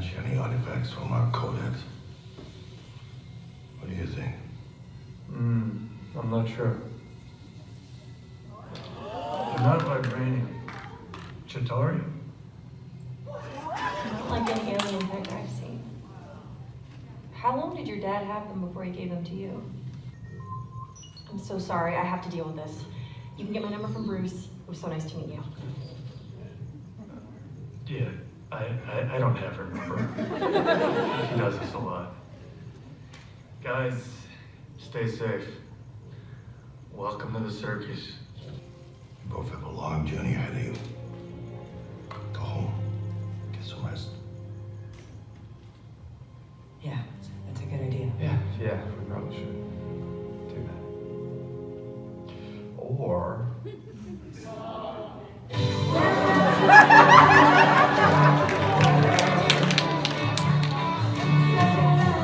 match any artifacts from our codex. What do you think? Hmm, I'm not sure. They're not vibranium. Chitauri? Not like any alien tech I've seen. How long did your dad have them before he gave them to you? I'm so sorry, I have to deal with this. You can get my number from Bruce. It was so nice to meet you. Yeah, I, I, I don't have her number. she does this a lot. Guys, stay safe. Welcome to the circus. You both have a long journey ahead of you. Go home. Get some rest. Yeah, that's a good idea. Yeah, yeah, we probably should do that. Or